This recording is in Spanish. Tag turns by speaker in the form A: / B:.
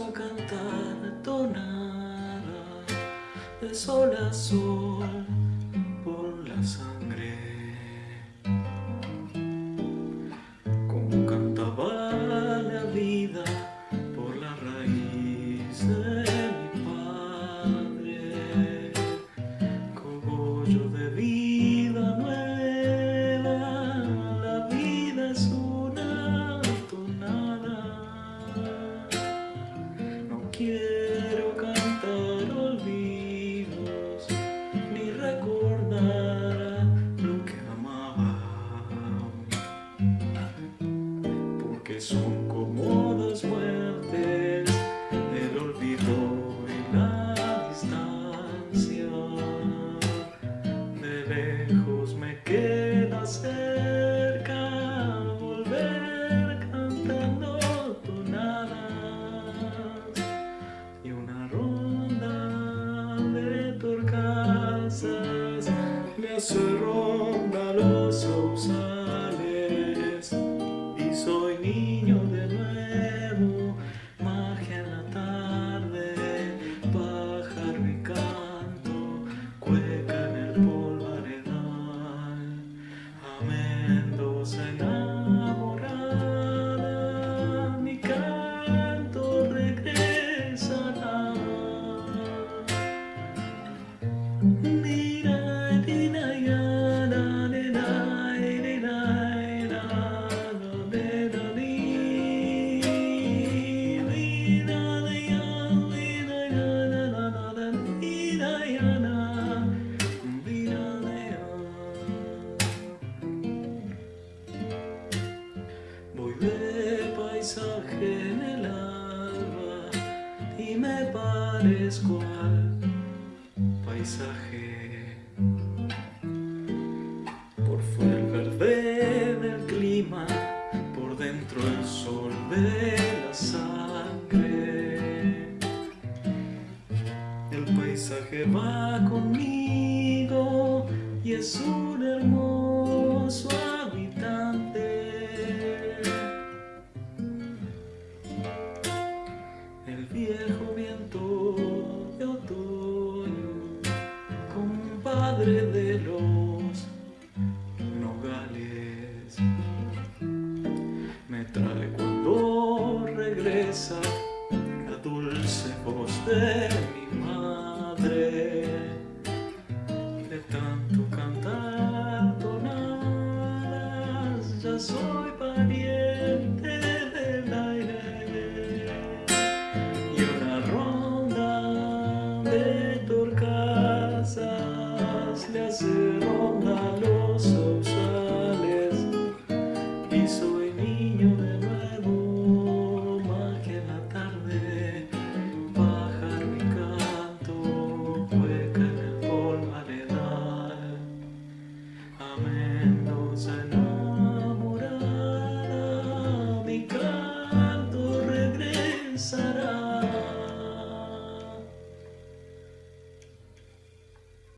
A: a cantar tonada de sol a sol por la sala. It's. paisaje en el alba y me parezco al paisaje. Por fuera el verde del clima, por dentro el sol de la sangre. El paisaje va conmigo y es un hermoso sonrisa, dulce voz